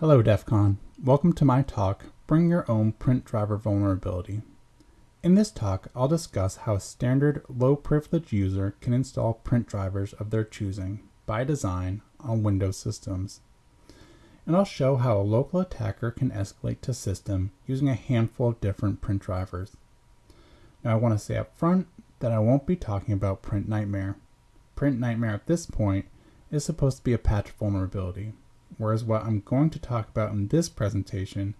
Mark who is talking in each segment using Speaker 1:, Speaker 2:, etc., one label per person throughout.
Speaker 1: Hello DEF CON. Welcome to my talk, Bring Your Own Print Driver Vulnerability. In this talk, I'll discuss how a standard low privilege user can install print drivers of their choosing, by design, on Windows systems. And I'll show how a local attacker can escalate to system using a handful of different print drivers. Now I want to say up front that I won't be talking about Print Nightmare. Print Nightmare at this point is supposed to be a patch vulnerability, whereas what I'm going to talk about in this presentation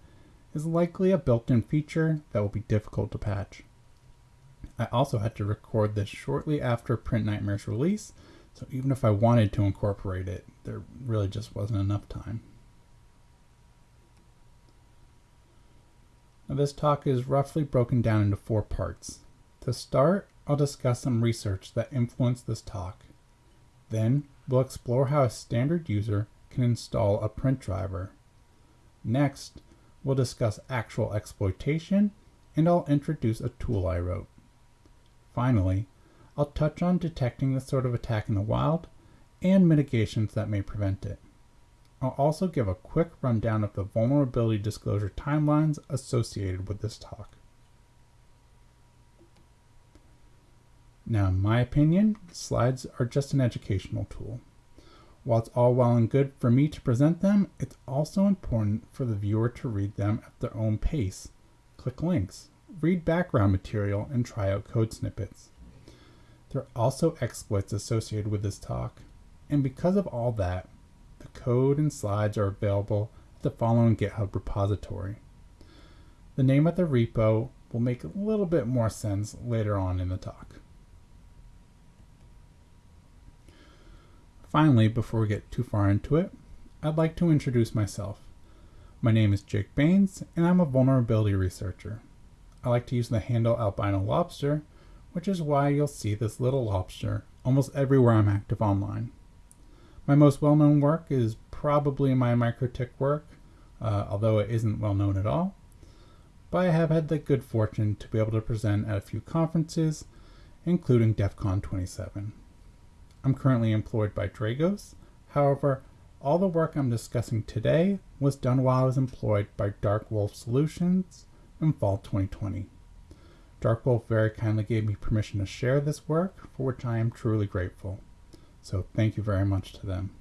Speaker 1: is likely a built-in feature that will be difficult to patch. I also had to record this shortly after Print Nightmare's release, so even if I wanted to incorporate it, there really just wasn't enough time. Now this talk is roughly broken down into four parts. To start, I'll discuss some research that influenced this talk. Then, we'll explore how a standard user can install a print driver. Next, we'll discuss actual exploitation, and I'll introduce a tool I wrote. Finally, I'll touch on detecting this sort of attack in the wild and mitigations that may prevent it. I'll also give a quick rundown of the vulnerability disclosure timelines associated with this talk. Now, in my opinion, slides are just an educational tool. While it's all well and good for me to present them, it's also important for the viewer to read them at their own pace. Click links, read background material, and try out code snippets. There are also exploits associated with this talk, and because of all that, the code and slides are available at the following GitHub repository. The name of the repo will make a little bit more sense later on in the talk. Finally, before we get too far into it, I'd like to introduce myself. My name is Jake Baines, and I'm a vulnerability researcher. I like to use the handle albino lobster, which is why you'll see this little lobster almost everywhere I'm active online. My most well-known work is probably my MikroTik work, uh, although it isn't well known at all. But I have had the good fortune to be able to present at a few conferences, including DEF CON 27. I'm currently employed by Dragos. However, all the work I'm discussing today was done while I was employed by Dark Wolf Solutions in fall 2020. Dark Wolf very kindly gave me permission to share this work, for which I am truly grateful. So thank you very much to them.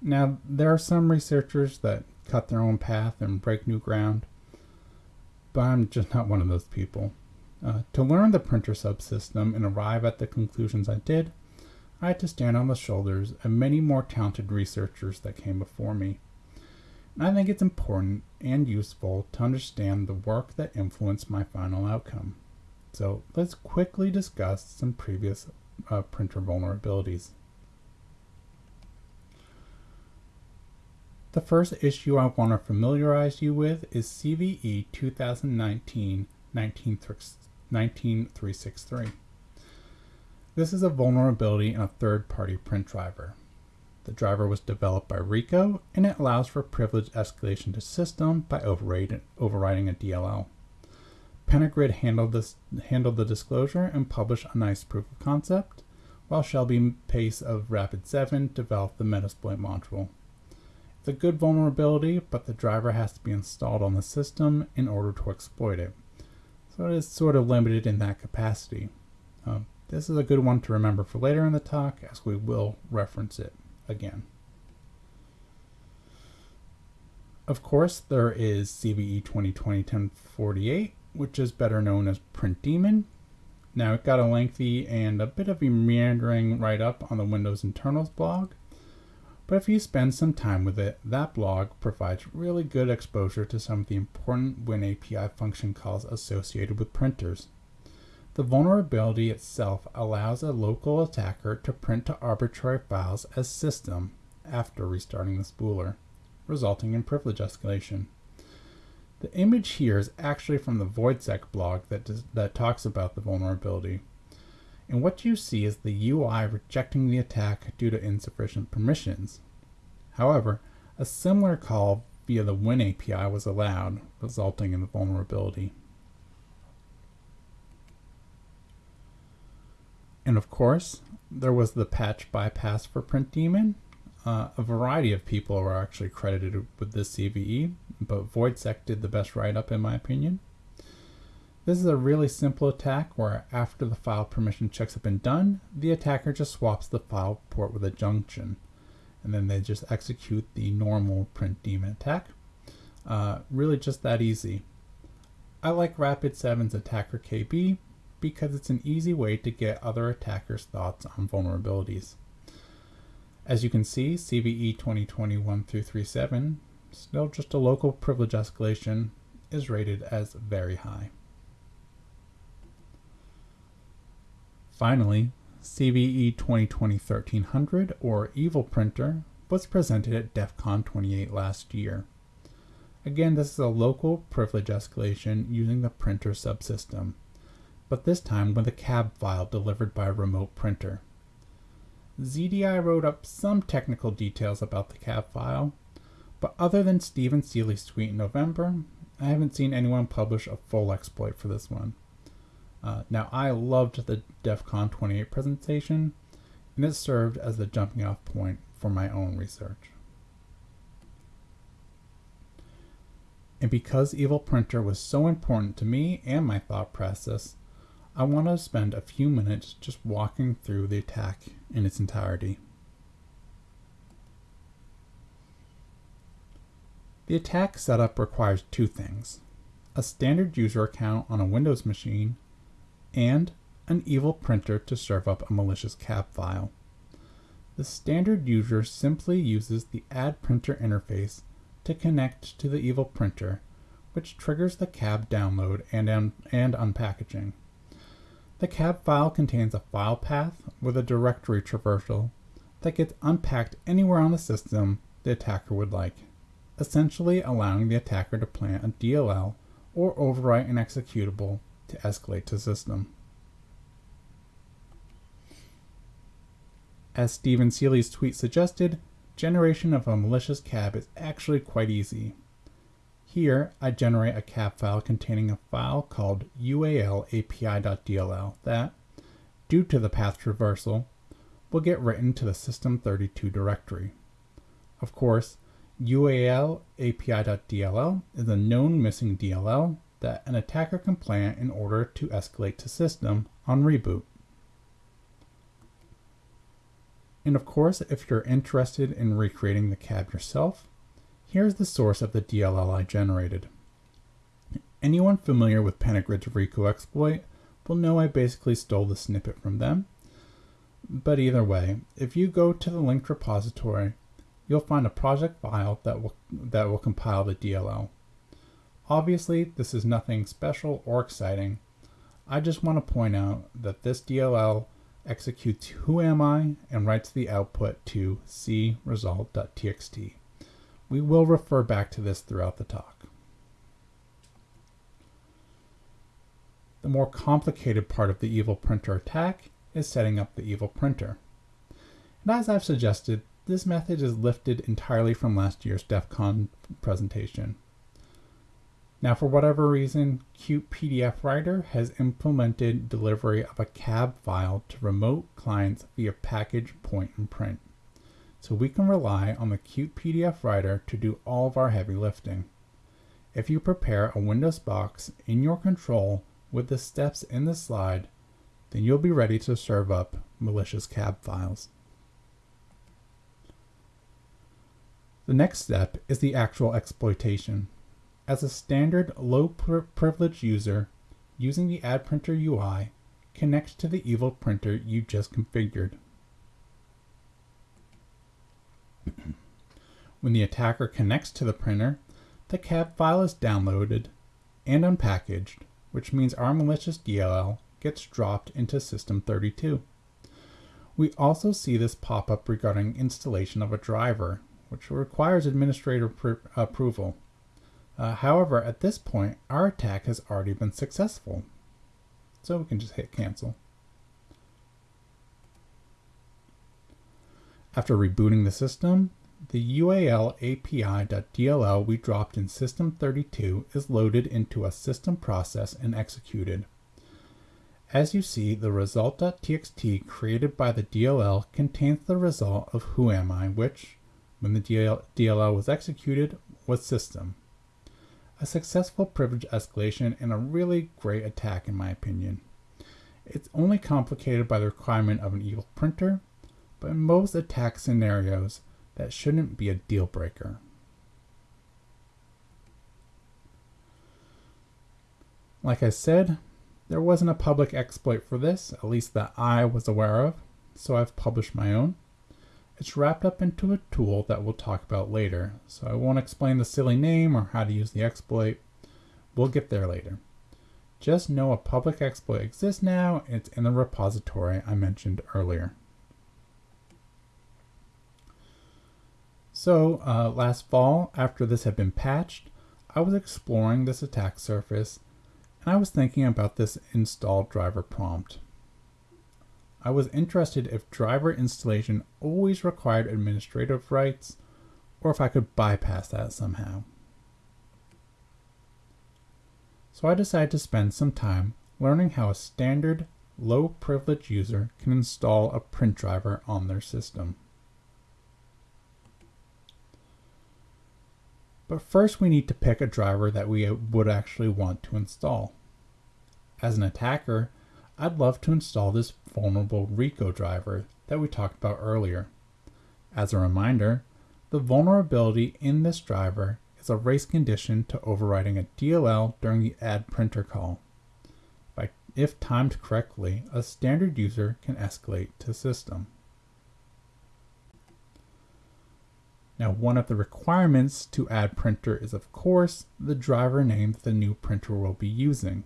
Speaker 1: Now, there are some researchers that cut their own path and break new ground, but I'm just not one of those people. Uh, to learn the printer subsystem and arrive at the conclusions I did, I had to stand on the shoulders of many more talented researchers that came before me. And I think it's important and useful to understand the work that influenced my final outcome. So let's quickly discuss some previous uh, printer vulnerabilities. The first issue I want to familiarize you with is CVE 2019-19363. This is a vulnerability in a third-party print driver. The driver was developed by Ricoh, and it allows for privilege escalation to system by overriding a DLL. Pentagrid handled, this, handled the disclosure and published a nice proof of concept, while Shelby Pace of Rapid7 developed the Metasploit module. It's a good vulnerability, but the driver has to be installed on the system in order to exploit it. So it is sort of limited in that capacity. Um, this is a good one to remember for later in the talk, as we will reference it again. Of course, there is CVE 2020-1048, which is better known as Print Daemon. Now it got a lengthy and a bit of a meandering write-up on the Windows internals blog, but if you spend some time with it, that blog provides really good exposure to some of the important WinAPI function calls associated with printers. The vulnerability itself allows a local attacker to print to arbitrary files as system after restarting the spooler, resulting in privilege escalation. The image here is actually from the Voidsec blog that, that talks about the vulnerability. And what you see is the UI rejecting the attack due to insufficient permissions. However, a similar call via the Win API was allowed, resulting in the vulnerability. And of course, there was the patch bypass for Print Daemon. Uh, a variety of people are actually credited with this CVE, but VoidSec did the best write-up in my opinion. This is a really simple attack where after the file permission checks have been done, the attacker just swaps the file port with a junction, and then they just execute the normal print daemon attack. Uh, really just that easy. I like Rapid7's Attacker KB because it's an easy way to get other attackers' thoughts on vulnerabilities. As you can see, CVE 2021 through 37, still just a local privilege escalation, is rated as very high. Finally, CVE 2020-1300 or Evil Printer was presented at DEF CON 28 last year. Again, this is a local privilege escalation using the printer subsystem, but this time with a cab file delivered by a remote printer. ZDI wrote up some technical details about the cab file, but other than Stephen Seeley's tweet in November, I haven't seen anyone publish a full exploit for this one. Uh, now, I loved the DEF CON 28 presentation, and it served as the jumping off point for my own research. And because Evil Printer was so important to me and my thought process, I want to spend a few minutes just walking through the attack in its entirety. The attack setup requires two things a standard user account on a Windows machine and an evil printer to serve up a malicious cab file. The standard user simply uses the add printer interface to connect to the evil printer, which triggers the cab download and, un and unpackaging. The cab file contains a file path with a directory traversal that gets unpacked anywhere on the system the attacker would like, essentially allowing the attacker to plant a DLL or overwrite an executable to escalate to system. As Steven Seeley's tweet suggested, generation of a malicious cab is actually quite easy. Here, I generate a cab file containing a file called ualapi.dll that, due to the path traversal, will get written to the system32 directory. Of course, ualapi.dll is a known missing DLL that an attacker can plant in order to escalate to system on reboot. And of course, if you're interested in recreating the cab yourself, here's the source of the DLL I generated. Anyone familiar with Pentagrid's Riku exploit will know I basically stole the snippet from them. But either way, if you go to the linked repository, you'll find a project file that will, that will compile the DLL. Obviously, this is nothing special or exciting. I just want to point out that this DLL executes who am I and writes the output to cresult.txt. We will refer back to this throughout the talk. The more complicated part of the evil printer attack is setting up the evil printer. And as I've suggested, this method is lifted entirely from last year's DEF CON presentation. Now, for whatever reason, Qt PDF Writer has implemented delivery of a cab file to remote clients via package point and print. So we can rely on the Qt PDF Writer to do all of our heavy lifting. If you prepare a Windows box in your control with the steps in the slide, then you'll be ready to serve up malicious cab files. The next step is the actual exploitation. As a standard low privilege user, using the Add Printer UI connects to the evil printer you just configured. when the attacker connects to the printer, the cab file is downloaded and unpackaged, which means our malicious DLL gets dropped into System32. We also see this pop up regarding installation of a driver, which requires administrator approval. Uh, however, at this point, our attack has already been successful. So we can just hit cancel. After rebooting the system, the UAL API.dll we dropped in System32 is loaded into a system process and executed. As you see, the result.txt created by the DLL contains the result of who am I, which, when the DLL was executed, was system. A successful privilege escalation and a really great attack in my opinion. It's only complicated by the requirement of an evil printer, but in most attack scenarios, that shouldn't be a deal breaker. Like I said, there wasn't a public exploit for this, at least that I was aware of, so I've published my own. It's wrapped up into a tool that we'll talk about later, so I won't explain the silly name or how to use the exploit. We'll get there later. Just know a public exploit exists now, it's in the repository I mentioned earlier. So, uh, last fall, after this had been patched, I was exploring this attack surface and I was thinking about this install driver prompt. I was interested if driver installation always required administrative rights or if I could bypass that somehow. So I decided to spend some time learning how a standard low privilege user can install a print driver on their system. But first we need to pick a driver that we would actually want to install. As an attacker, I'd love to install this vulnerable Rico driver that we talked about earlier. As a reminder, the vulnerability in this driver is a race condition to overriding a DLL during the add printer call. If timed correctly, a standard user can escalate to system. Now, one of the requirements to add printer is, of course, the driver name the new printer will be using.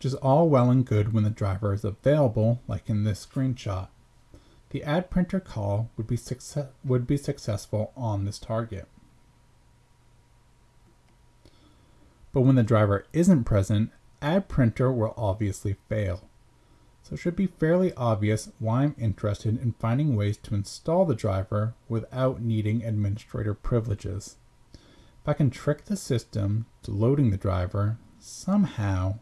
Speaker 1: Which is all well and good when the driver is available, like in this screenshot. The add printer call would be, would be successful on this target. But when the driver isn't present, add printer will obviously fail so it should be fairly obvious why I'm interested in finding ways to install the driver without needing administrator privileges. If I can trick the system to loading the driver somehow,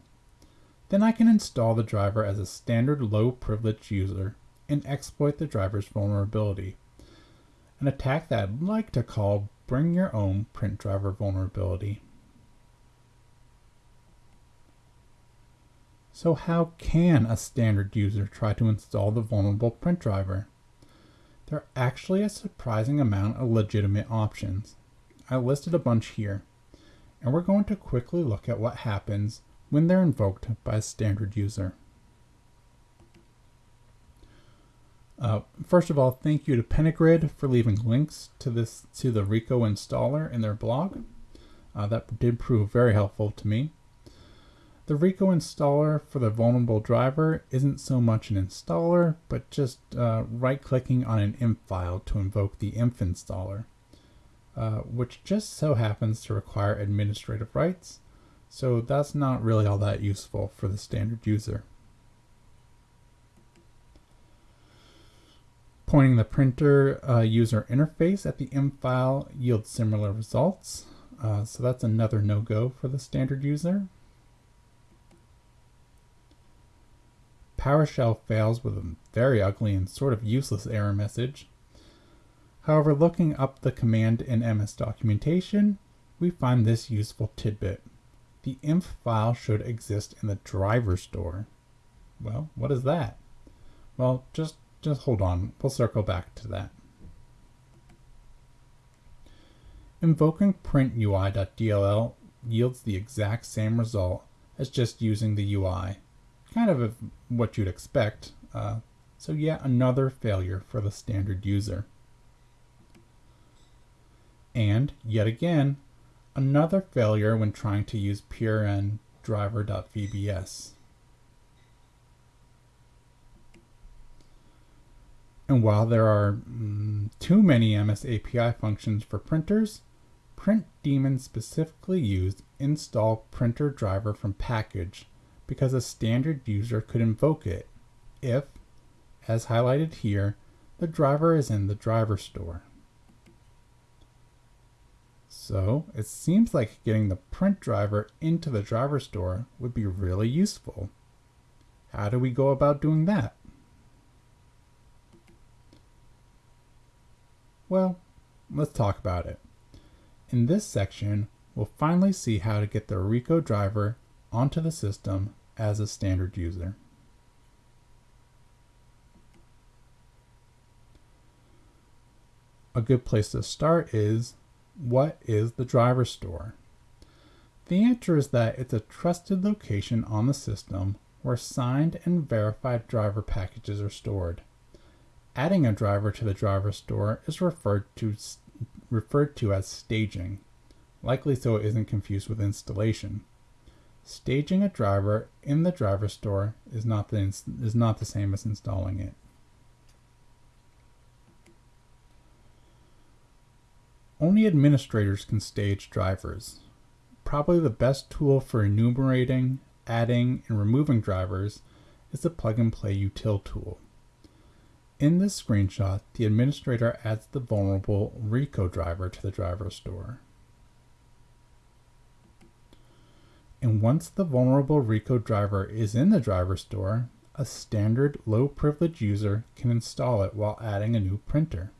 Speaker 1: then I can install the driver as a standard low privilege user and exploit the driver's vulnerability. An attack that I'd like to call bring your own print driver vulnerability. So how can a standard user try to install the vulnerable print driver? There are actually a surprising amount of legitimate options. I listed a bunch here, and we're going to quickly look at what happens when they're invoked by a standard user. Uh, first of all, thank you to Pentagrid for leaving links to this to the Rico installer in their blog. Uh, that did prove very helpful to me. The Rico installer for the vulnerable driver isn't so much an installer, but just uh, right-clicking on an INF file to invoke the INF installer, uh, which just so happens to require administrative rights, so that's not really all that useful for the standard user. Pointing the printer uh, user interface at the INF file yields similar results, uh, so that's another no-go for the standard user. PowerShell fails with a very ugly and sort of useless error message. However, looking up the command in MS documentation, we find this useful tidbit. The inf file should exist in the driver store. Well, what is that? Well, just, just hold on. We'll circle back to that. Invoking printui.dll yields the exact same result as just using the UI kind of what you'd expect. Uh, so yet another failure for the standard user. And yet again, another failure when trying to use prn driver.vbs. And while there are mm, too many MS API functions for printers, Print Daemon specifically used install printer driver from package because a standard user could invoke it if, as highlighted here, the driver is in the driver store. So it seems like getting the print driver into the driver store would be really useful. How do we go about doing that? Well, let's talk about it. In this section, we'll finally see how to get the Rico driver onto the system as a standard user. A good place to start is, what is the driver store? The answer is that it's a trusted location on the system where signed and verified driver packages are stored. Adding a driver to the driver store is referred to, referred to as staging, likely so it isn't confused with installation. Staging a driver in the driver store is not the, is not the same as installing it. Only administrators can stage drivers. Probably the best tool for enumerating, adding, and removing drivers is the plug and play util tool. In this screenshot, the administrator adds the vulnerable Rico driver to the driver store. And once the vulnerable Rico driver is in the driver store, a standard low privilege user can install it while adding a new printer.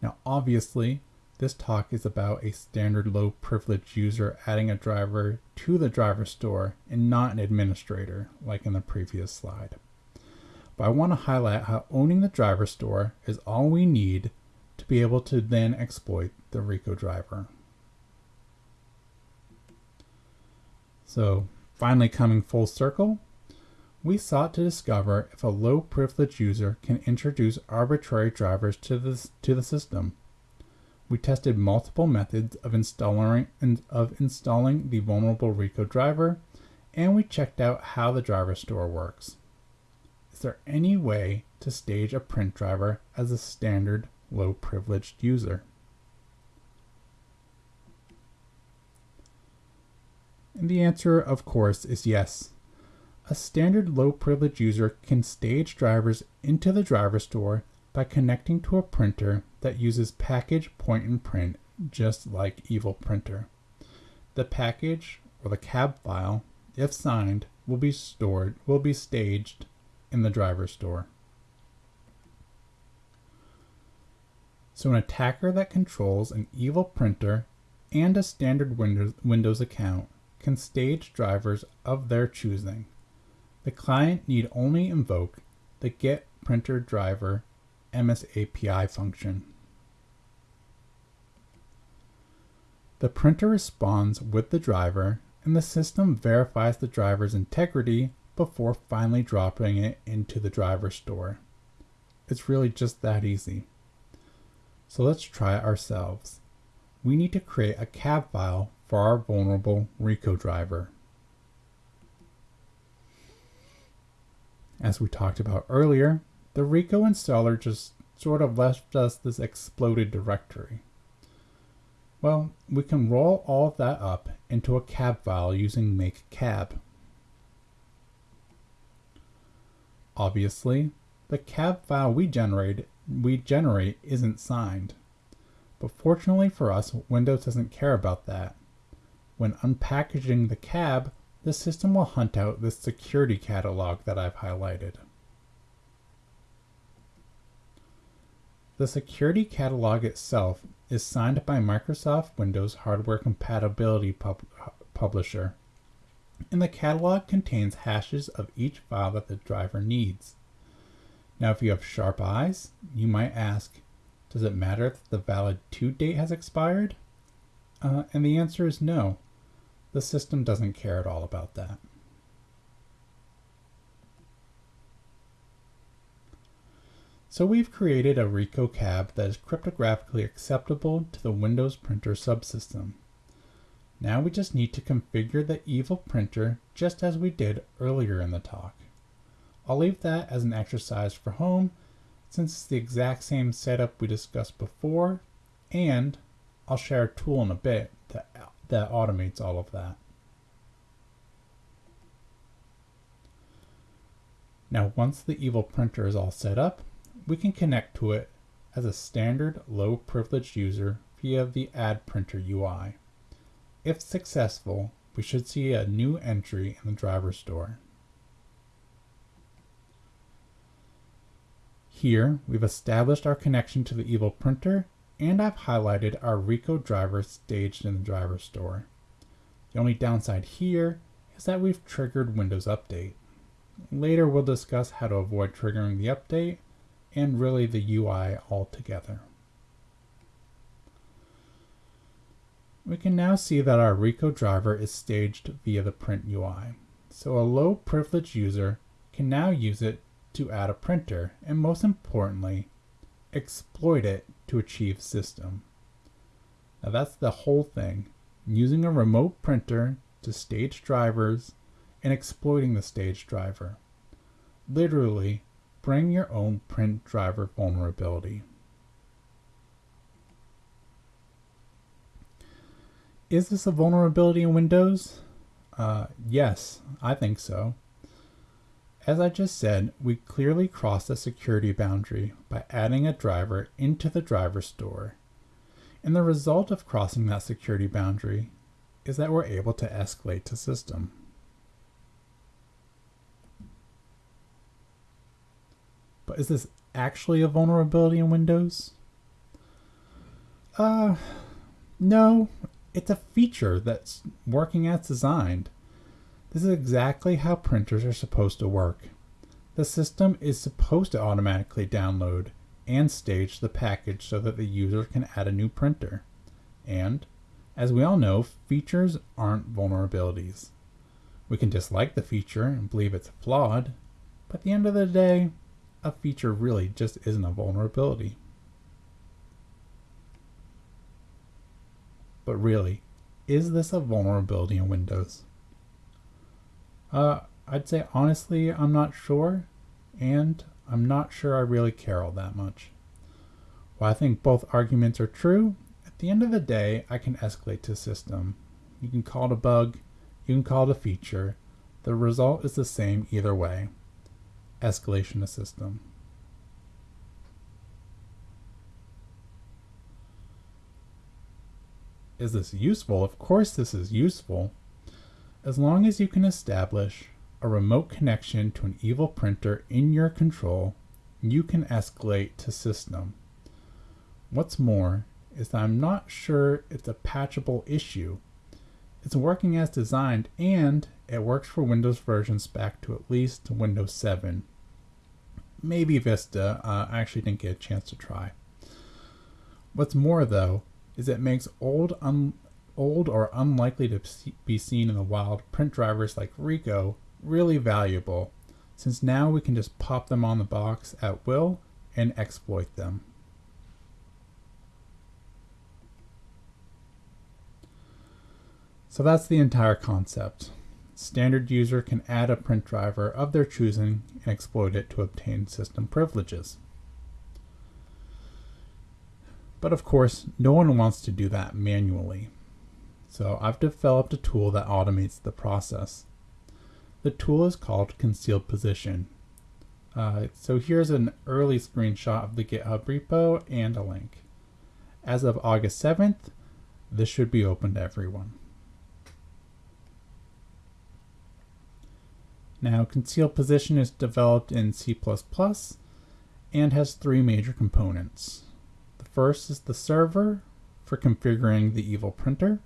Speaker 1: Now obviously, this talk is about a standard low privilege user adding a driver to the driver store and not an administrator like in the previous slide but I want to highlight how owning the driver store is all we need to be able to then exploit the Rico driver. So finally coming full circle, we sought to discover if a low privilege user can introduce arbitrary drivers to the, to the system. We tested multiple methods of installing, of installing the vulnerable Rico driver, and we checked out how the driver store works Is there any way to stage a print driver as a standard low privileged user? And the answer, of course, is yes. A standard low privilege user can stage drivers into the driver store by connecting to a printer that uses package point and print just like Evil Printer. The package or the cab file, if signed, will be stored, will be staged in the driver store. So an attacker that controls an evil printer and a standard Windows, Windows account can stage drivers of their choosing. The client need only invoke the get printer driver MSAPI function. The printer responds with the driver and the system verifies the driver's integrity before finally dropping it into the driver store. It's really just that easy. So let's try it ourselves. We need to create a cab file for our vulnerable Rico driver. As we talked about earlier, the Rico installer just sort of left us this exploded directory. Well, we can roll all of that up into a cab file using make cab. Obviously, the cab file we generate, we generate isn't signed. But fortunately for us, Windows doesn't care about that. When unpackaging the cab, the system will hunt out this security catalog that I've highlighted. The security catalog itself is signed by Microsoft Windows Hardware Compatibility Pub Publisher and the catalog contains hashes of each file that the driver needs. Now if you have sharp eyes, you might ask, does it matter if the valid to date has expired? Uh, and the answer is no. The system doesn't care at all about that. So we've created a Rico cab that is cryptographically acceptable to the Windows printer subsystem. Now we just need to configure the evil printer just as we did earlier in the talk. I'll leave that as an exercise for home since it's the exact same setup we discussed before and I'll share a tool in a bit that, that automates all of that. Now once the evil printer is all set up, we can connect to it as a standard low privileged user via the Add Printer UI. If successful, we should see a new entry in the driver store. Here, we've established our connection to the Evil printer, and I've highlighted our Rico driver staged in the driver store. The only downside here is that we've triggered Windows Update. Later we'll discuss how to avoid triggering the update and really the UI altogether. We can now see that our Rico driver is staged via the print UI. So a low privilege user can now use it to add a printer and most importantly, exploit it to achieve system. Now that's the whole thing, using a remote printer to stage drivers and exploiting the stage driver. Literally, bring your own print driver vulnerability. Is this a vulnerability in Windows? Uh, yes, I think so. As I just said, we clearly crossed a security boundary by adding a driver into the driver store. And the result of crossing that security boundary is that we're able to escalate to system. But is this actually a vulnerability in Windows? Uh, no, it's a feature that's working as designed. This is exactly how printers are supposed to work. The system is supposed to automatically download and stage the package so that the user can add a new printer. And, as we all know, features aren't vulnerabilities. We can dislike the feature and believe it's flawed, but at the end of the day, a feature really just isn't a vulnerability. But really, is this a vulnerability in Windows? Uh, I'd say honestly, I'm not sure, and I'm not sure I really care all that much. While I think both arguments are true, at the end of the day, I can escalate to system. You can call it a bug, you can call it a feature. The result is the same either way escalation system. Is this useful? Of course this is useful. As long as you can establish a remote connection to an evil printer in your control, you can escalate to system. What's more is that I'm not sure it's a patchable issue. It's working as designed and it works for Windows versions back to at least Windows 7 maybe Vista. Uh, I actually didn't get a chance to try. What's more, though, is it makes old, un- old or unlikely to be seen in the wild print drivers like Rico really valuable, since now we can just pop them on the box at will and exploit them. So that's the entire concept standard user can add a print driver of their choosing and exploit it to obtain system privileges. But of course, no one wants to do that manually. So I've developed a tool that automates the process. The tool is called Concealed Position. Uh, so here's an early screenshot of the GitHub repo and a link. As of August 7th, this should be open to everyone. Now, conceal position is developed in C++ and has three major components. The first is the server for configuring the evil printer.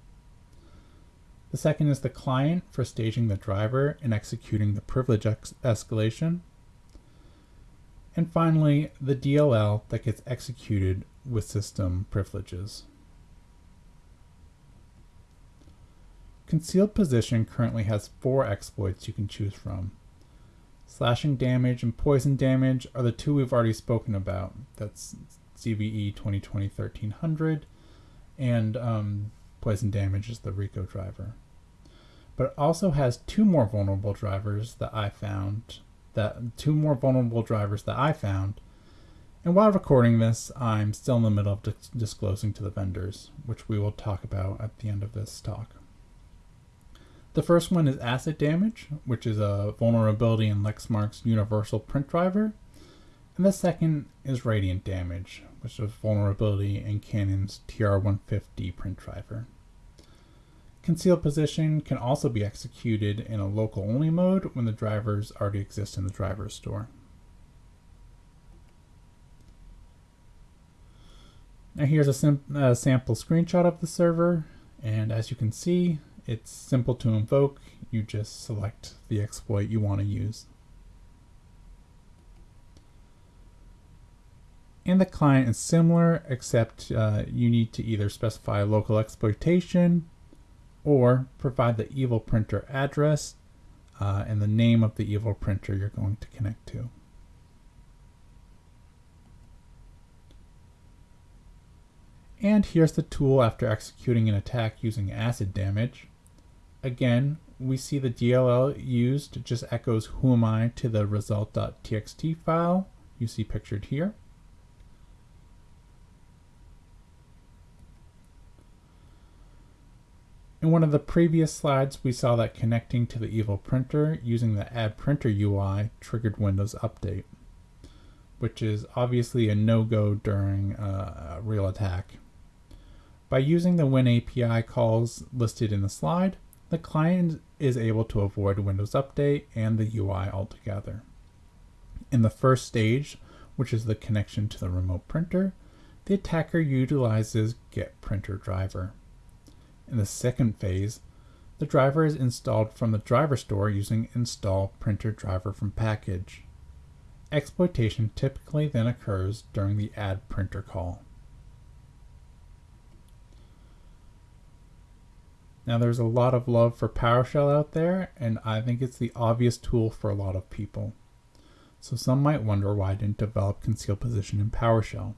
Speaker 1: The second is the client for staging the driver and executing the privilege escalation. And finally, the DLL that gets executed with system privileges. Concealed Position currently has four exploits you can choose from. Slashing damage and poison damage are the two we've already spoken about. That's CVE 2020-1300 and um, poison damage is the Rico driver. But it also has two more vulnerable drivers that I found, that two more vulnerable drivers that I found. And while recording this, I'm still in the middle of dis disclosing to the vendors, which we will talk about at the end of this talk. The first one is Acid Damage, which is a vulnerability in Lexmark's universal print driver. And the second is radiant damage, which is a vulnerability in Canon's TR150 print driver. Concealed position can also be executed in a local only mode when the drivers already exist in the driver store. Now here's a, a, uh, sample screenshot of the server, and as you can see, it's simple to invoke. You just select the exploit you want to use. And the client is similar, except uh, you need to either specify local exploitation or provide the evil printer address uh, and the name of the evil printer you're going to connect to. And here's the tool after executing an attack using acid damage. Again, we see the DLL used just echoes who am I to the result.txt file you see pictured here. In one of the previous slides, we saw that connecting to the evil printer using the add printer UI triggered Windows Update, which is obviously a no-go during uh, a real attack. By using the WinAPI calls listed in the slide, the client is able to avoid Windows Update and the UI altogether. In the first stage, which is the connection to the remote printer, the attacker utilizes get printer driver. In the second phase, the driver is installed from the driver store using install printer driver from package. Exploitation typically then occurs during the add printer call. Now there's a lot of love for PowerShell out there, and I think it's the obvious tool for a lot of people. So some might wonder why I didn't develop concealed position in PowerShell.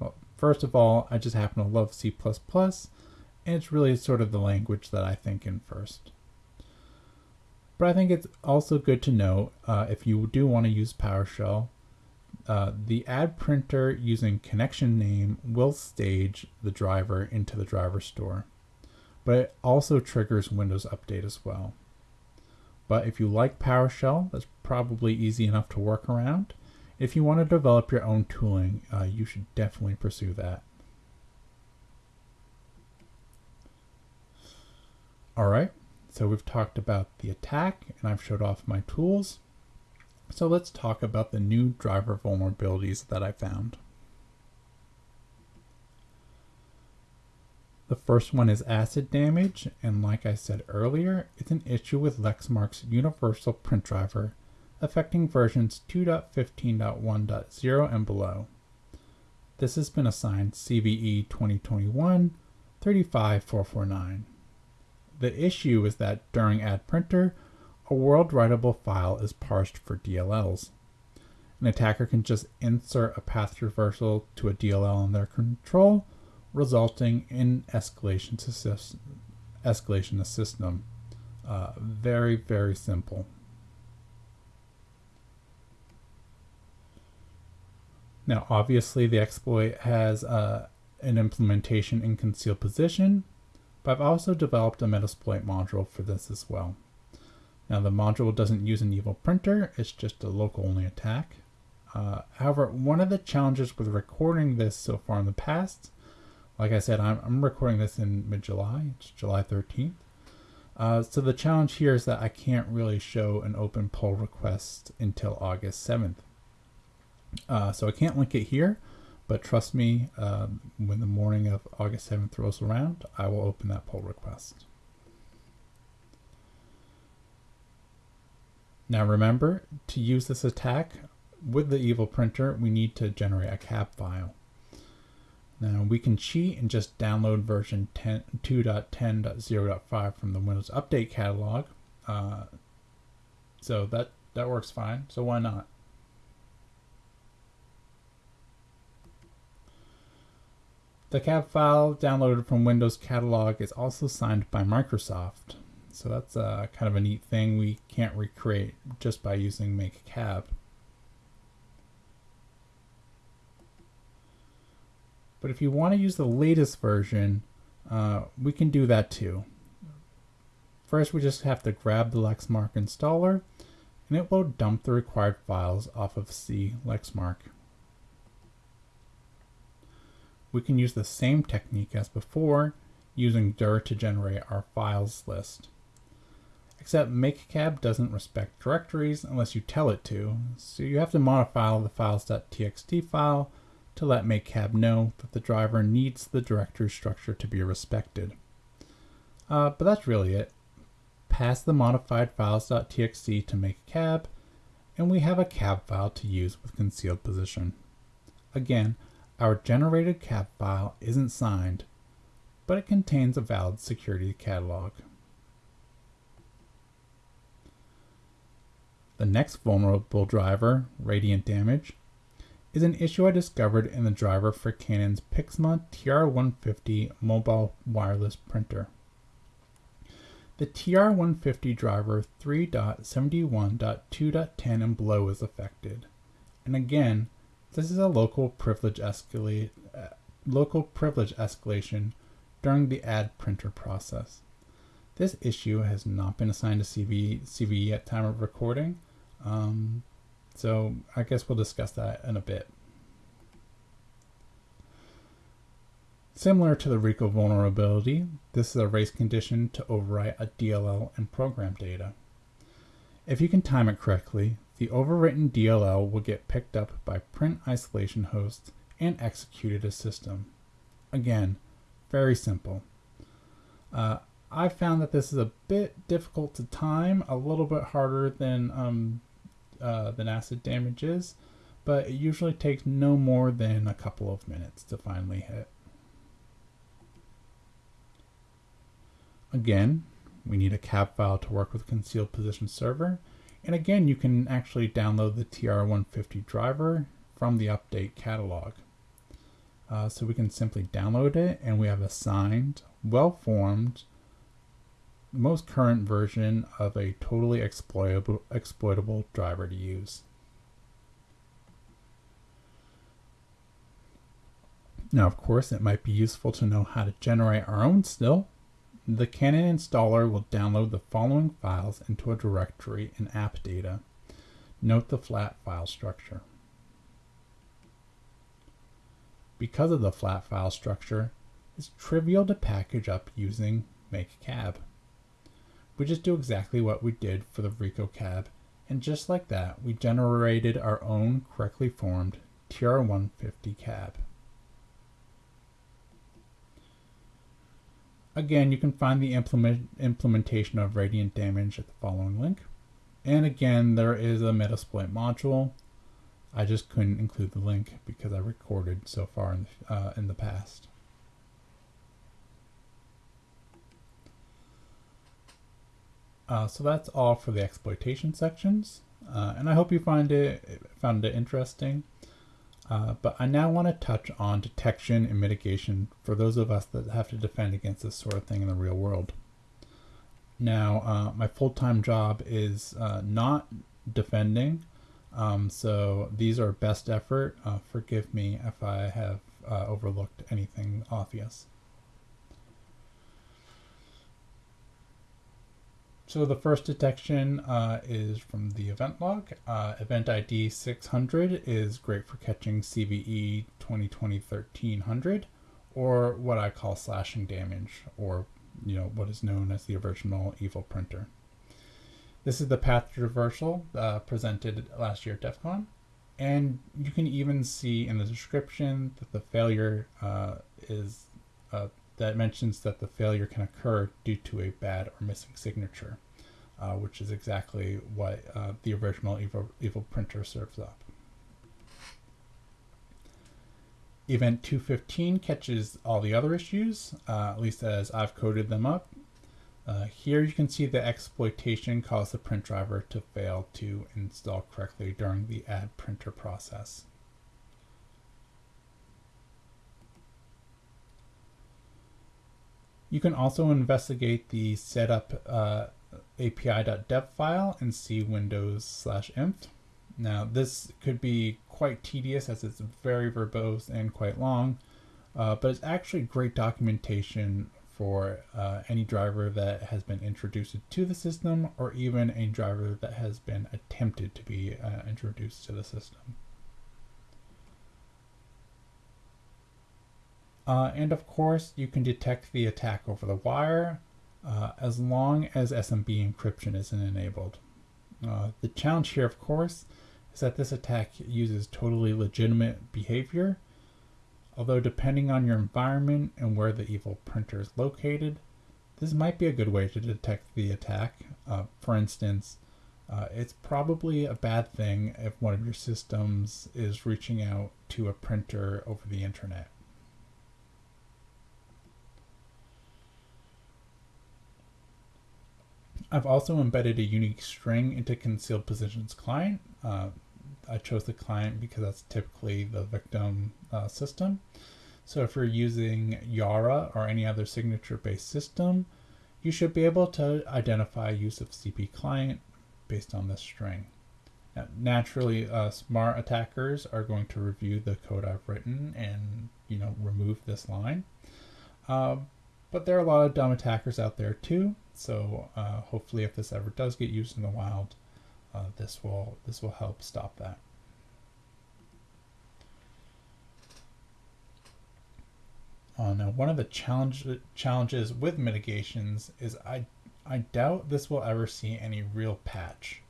Speaker 1: Well, first of all, I just happen to love C++, and it's really sort of the language that I think in first. But I think it's also good to know uh, if you do want to use PowerShell, uh, the add printer using connection name will stage the driver into the driver store. But it also triggers Windows Update as well. But if you like PowerShell, that's probably easy enough to work around. If you want to develop your own tooling, uh, you should definitely pursue that. All right, so we've talked about the attack and I've showed off my tools. So let's talk about the new driver vulnerabilities that I found. The first one is acid damage, and like I said earlier, it's an issue with Lexmark's universal print driver affecting versions 2.15.1.0 and below. This has been assigned CVE 2021 35449. The issue is that during add printer, a world writable file is parsed for DLLs. An attacker can just insert a path traversal to a DLL in their control, resulting in escalation to, system, escalation to system. Uh, very, very simple. Now, obviously, the exploit has uh, an implementation in concealed position, but I've also developed a Metasploit module for this as well. Now the module doesn't use an evil printer, it's just a local only attack. Uh, however, one of the challenges with recording this so far in the past, like I said, I'm, I'm recording this in mid-July, it's July 13th. Uh, so the challenge here is that I can't really show an open pull request until August 7th. Uh, so I can't link it here, but trust me, um, when the morning of August 7th rolls around, I will open that pull request. Now remember, to use this attack with the evil printer, we need to generate a cab file. Now we can cheat and just download version 2.10.0.5 from the Windows Update catalog. Uh, so that, that works fine, so why not? The cab file downloaded from Windows Catalog is also signed by Microsoft. So that's a, kind of a neat thing we can't recreate just by using make cab. But if you want to use the latest version, uh, we can do that too. First, we just have to grab the Lexmark installer, and it will dump the required files off of C Lexmark. We can use the same technique as before, using dir to generate our files list. Except MakeCab doesn't respect directories unless you tell it to, so you have to modify the files.txt file to let MakeCab know that the driver needs the directory structure to be respected. Uh, but that's really it. Pass the modified files.txt to MakeCab, and we have a cab file to use with concealed position. Again, our generated cab file isn't signed, but it contains a valid security catalog. The next vulnerable driver, radiant damage, is an issue I discovered in the driver for Canon's Pixma TR150 mobile wireless printer. The TR150 driver 3.71.2.10 and below is affected. And again, this is a local privilege escalate local privilege escalation during the add printer process. This issue has not been assigned to CV, CVE at time of recording, um, so I guess we'll discuss that in a bit. Similar to the RICO vulnerability, this is a race condition to overwrite a DLL and program data. If you can time it correctly, the overwritten DLL will get picked up by print isolation hosts and executed as system. Again, very simple. Uh, I found that this is a bit difficult to time, a little bit harder than um, uh, than acid damage is, but it usually takes no more than a couple of minutes to finally hit. Again, we need a cab file to work with concealed position server, and again, you can actually download the TR150 driver from the update catalog. Uh, so we can simply download it and we have a signed, well-formed, most current version of a totally exploitable, exploitable driver to use. Now, of course, it might be useful to know how to generate our own still. The Canon installer will download the following files into a directory in app data. Note the flat file structure. Because of the flat file structure, it's trivial to package up using MakeCab. We just do exactly what we did for the RECO cab, and just like that, we generated our own correctly formed TR150 cab. Again, you can find the implement implementation of radiant damage at the following link. And again, there is a Metasploit module. I just couldn't include the link because I recorded so far in the, uh, in the past. Uh, so that's all for the exploitation sections, uh, and I hope you find it found it interesting. Uh, but I now want to touch on detection and mitigation for those of us that have to defend against this sort of thing in the real world. Now, uh, my full-time job is uh, not defending, um, so these are best effort. Uh, forgive me if I have overlooked anything obvious. So the first detection uh, is from the event log. Uh, event ID 600 is great for catching CVE 2020-1300, or what I call slashing damage, or you know what is known as the original evil printer. This is the path traversal uh, presented last year at DEF CON, and you can even see in the description that the failure uh, is uh, that mentions that the failure can occur due to a bad or missing signature uh, which is exactly what uh, the original evil, evil printer serves up. Event 215 catches all the other issues, uh, at least as I've coded them up. Uh, here you can see the exploitation caused the print driver to fail to install correctly during the add printer process. You can also investigate the setup uh, api.dev file and see windows slash inf. Now this could be quite tedious as it's very verbose and quite long, uh, but it's actually great documentation for uh, any driver that has been introduced to the system or even a driver that has been attempted to be uh, introduced to the system. Uh, and of course, you can detect the attack over the wire uh, as long as SMB encryption isn't enabled. Uh, the challenge here, of course, is that this attack uses totally legitimate behavior Although depending on your environment and where the evil printer is located, this might be a good way to detect the attack. Uh, for instance, uh, it's probably a bad thing if one of your systems is reaching out to a printer over the internet. I've also embedded a unique string into concealed positions client. Uh, I chose the client because that's typically the victim uh, system. So if you're using Yara or any other signature-based system, you should be able to identify use of CP client based on this string. Now, naturally, uh, smart attackers are going to review the code I've written and you know remove this line. Uh, but there are a lot of dumb attackers out there too. So uh, hopefully, if this ever does get used in the wild, uh, this will this will help stop that. Uh, now, one of the challenge, challenges with mitigations is I I doubt this will ever see any real patch.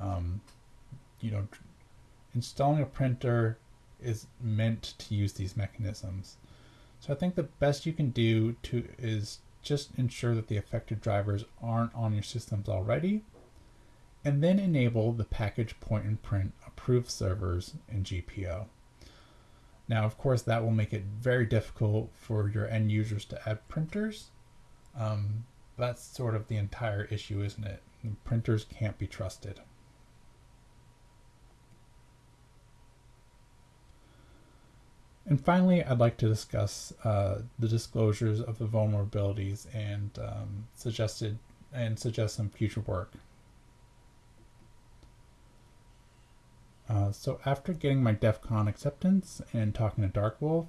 Speaker 1: Um, you know, installing a printer is meant to use these mechanisms. So I think the best you can do to is just ensure that the affected drivers aren't on your systems already and then enable the package point and print approved servers in GPO. Now, of course, that will make it very difficult for your end users to add printers. Um, that's sort of the entire issue, isn't it? Printers can't be trusted. And finally, I'd like to discuss uh, the disclosures of the vulnerabilities and um, suggested and suggest some future work. Uh, so after getting my DEF CON acceptance and talking to Darkwolf,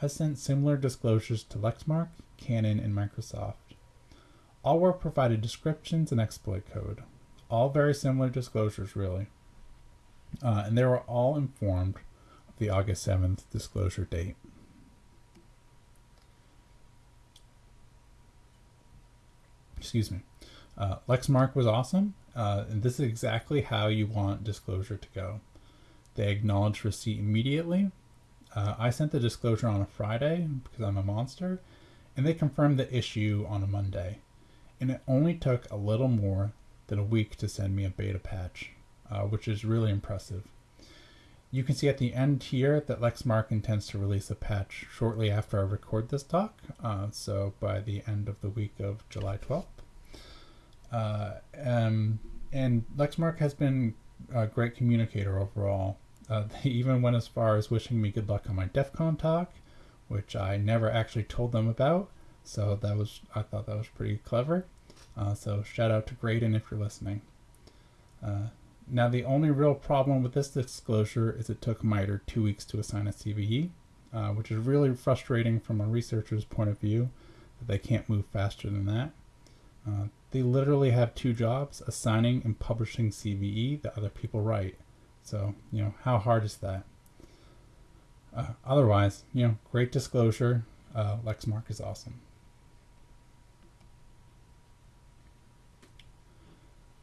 Speaker 1: I sent similar disclosures to Lexmark, Canon, and Microsoft. All were provided descriptions and exploit code. All very similar disclosures, really. Uh, and they were all informed the August 7th disclosure date. Excuse me. Uh, Lexmark was awesome, uh, and this is exactly how you want disclosure to go. They acknowledged receipt immediately. Uh, I sent the disclosure on a Friday because I'm a monster, and they confirmed the issue on a Monday. And it only took a little more than a week to send me a beta patch, uh, which is really impressive. You can see at the end here that Lexmark intends to release a patch shortly after I record this talk, uh, so by the end of the week of July 12th. Uh, um, and Lexmark has been a great communicator overall. Uh, they even went as far as wishing me good luck on my DEF CON talk, which I never actually told them about. So that was, I thought that was pretty clever. Uh, so shout out to Graydon if you're listening. Uh, now the only real problem with this disclosure is it took MITRE two weeks to assign a CVE, uh, which is really frustrating from a researcher's point of view that they can't move faster than that. Uh, they literally have two jobs, assigning and publishing CVE that other people write. So, you know, how hard is that? Uh, otherwise, you know, great disclosure. Uh, Lexmark is awesome.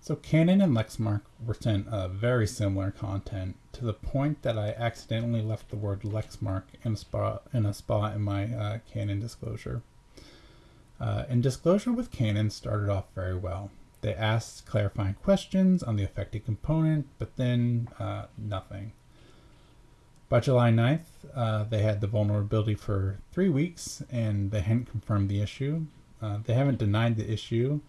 Speaker 1: So Canon and Lexmark were sent very similar content to the point that I accidentally left the word Lexmark in a spot in, a spot in my uh, Canon disclosure. Uh, and disclosure with Canon started off very well. They asked clarifying questions on the affected component, but then uh, nothing. By July 9th, uh, they had the vulnerability for three weeks and they hadn't confirmed the issue. Uh, they haven't denied the issue.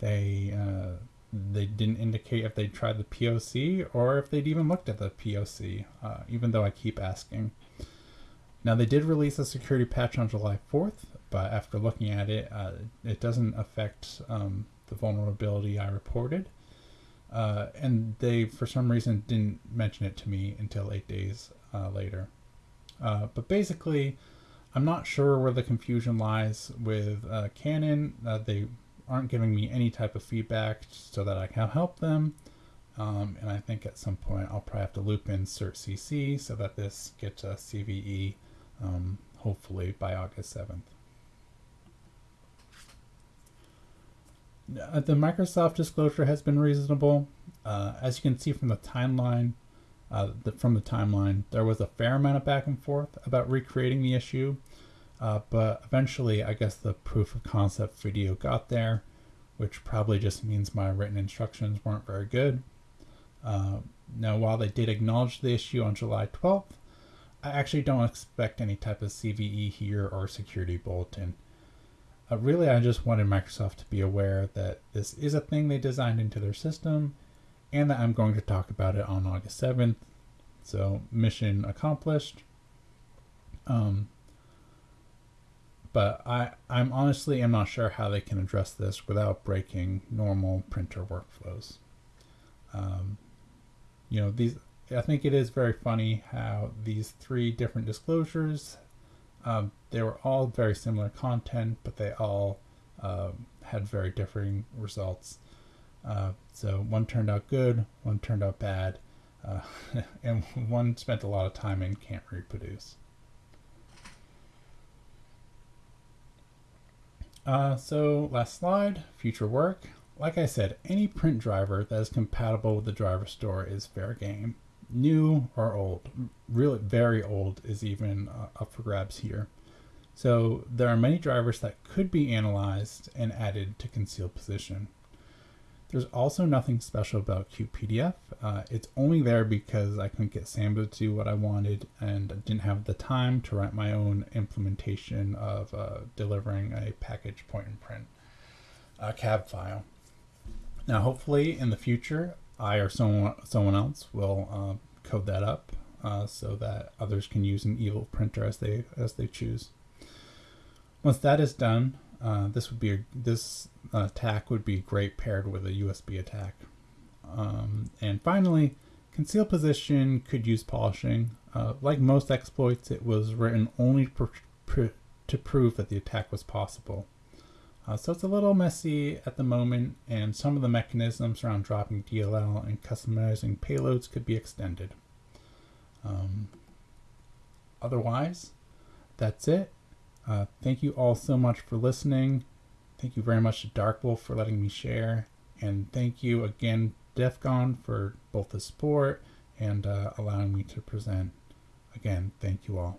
Speaker 1: They uh, they didn't indicate if they'd tried the POC or if they'd even looked at the POC, uh, even though I keep asking. Now, they did release a security patch on July 4th, but after looking at it, uh, it doesn't affect um, the vulnerability I reported. Uh, and they, for some reason, didn't mention it to me until eight days uh, later. Uh, but basically, I'm not sure where the confusion lies with uh, Canon. They aren't giving me any type of feedback so that I can help them. Um, and I think at some point I'll probably have to loop in cert CC so that this gets a CVE um, hopefully by August 7th. Uh, the Microsoft disclosure has been reasonable. Uh, as you can see from the timeline, uh, the, from the timeline, there was a fair amount of back and forth about recreating the issue, uh, but eventually, I guess the proof of concept video got there, which probably just means my written instructions weren't very good. Uh, now, while they did acknowledge the issue on July 12th, I actually don't expect any type of CVE here or security bulletin. Uh, really, I just wanted Microsoft to be aware that this is a thing they designed into their system and that I'm going to talk about it on August 7th. So, mission accomplished. Um, but I, I'm honestly am not sure how they can address this without breaking normal printer workflows. Um, you know, these I think it is very funny how these three different disclosures, um, they were all very similar content, but they all uh, had very differing results. Uh, so one turned out good, one turned out bad, uh, and one spent a lot of time and can't reproduce. Uh, so last slide, future work. Like I said, any print driver that is compatible with the driver store is fair game. New or old, really very old is even uh, up for grabs here. So there are many drivers that could be analyzed and added to concealed position. There's also nothing special about QPDF. Uh, it's only there because I couldn't get Samba to do what I wanted and I didn't have the time to write my own implementation of uh, delivering a package point and print uh, cab file. Now, hopefully in the future, I or someone, someone else will uh, code that up uh, so that others can use an evil printer as they, as they choose. Once that is done, uh, this would be a, this attack would be great paired with a USB attack. Um, and finally, conceal position could use polishing. Uh, like most exploits, it was written only pr pr to prove that the attack was possible. Uh, so it's a little messy at the moment, and some of the mechanisms around dropping DLL and customizing payloads could be extended. Um, otherwise, that's it. Uh, thank you all so much for listening. Thank you very much to Dark Wolf for letting me share. And thank you again, DEF CON, for both the support and uh, allowing me to present. Again, thank you all.